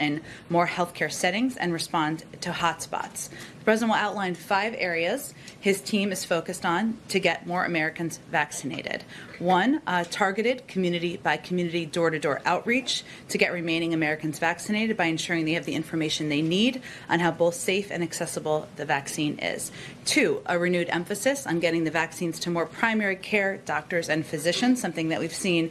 in more healthcare settings and respond to hotspots. The president will outline five areas his team is focused on to get more Americans vaccinated. One, uh, targeted community by community door to door outreach to get remaining Americans vaccinated by ensuring they have the information they need on how both safe and accessible the vaccine is. Two, a renewed emphasis on getting the vaccines to more primary care doctors and physicians, something that we've seen